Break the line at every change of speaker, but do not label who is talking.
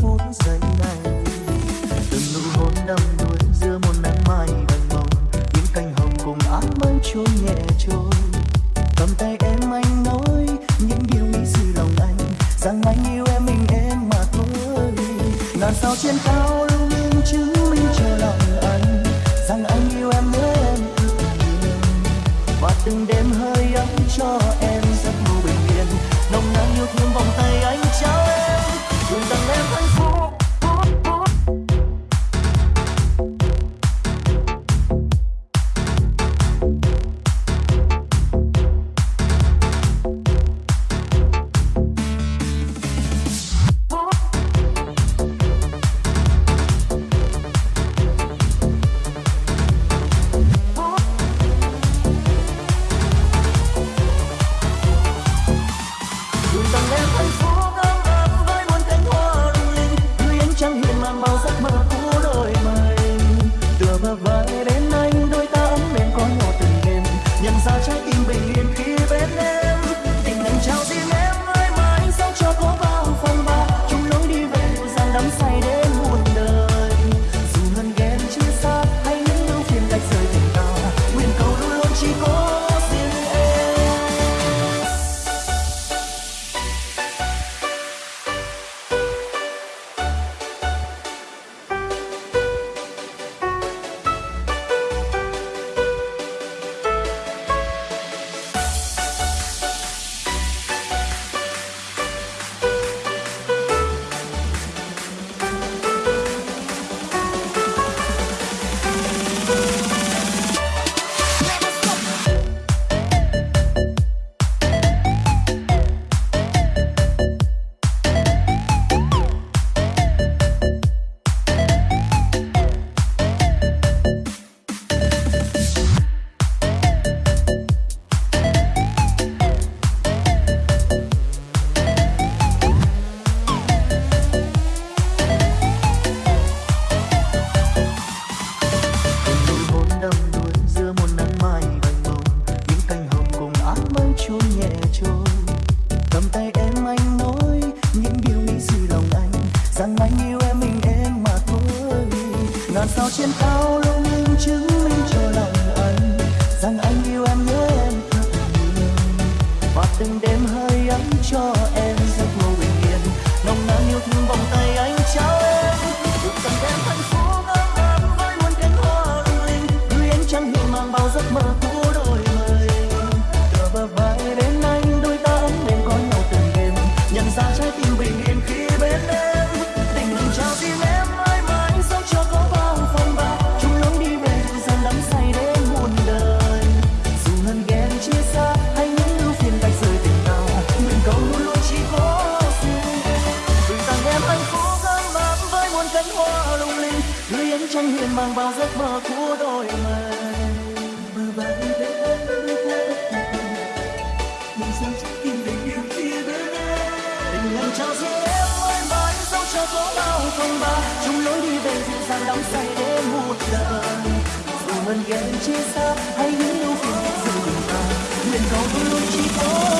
phút giây này. Từng nụ hôn đắm đuối giữa một nắng mai vàng màu. Những cánh hồng cùng áng mây trôi nhẹ trôi. Cầm tay em anh nói những điều nghĩ suy lòng anh. Rằng anh yêu em, mình em mà thôi. Ngàn sao trên cao lưu luyến chứng minh cho lòng anh. Rằng anh yêu em nhớ em và từng đêm hơi ấm cho em. ngàn sao trên cao lung linh chứng minh cho lòng anh rằng anh yêu em nhớ em thật nhiều và từng đêm hơi ấm cho em. cánh hoa lung linh, lưới ánh trăng hiền mang vào giấc mơ của đôi mình. Mơ vàng mình sao trái tim tình yêu kia đến tình lành trao duyên em mãi mãi dẫu cho có bao phong ba chung lối đi về dịu dàng đắm say để một đời dù mình ghen chia xa hay những ưu phiền dù mình ta cầu vui luôn chỉ có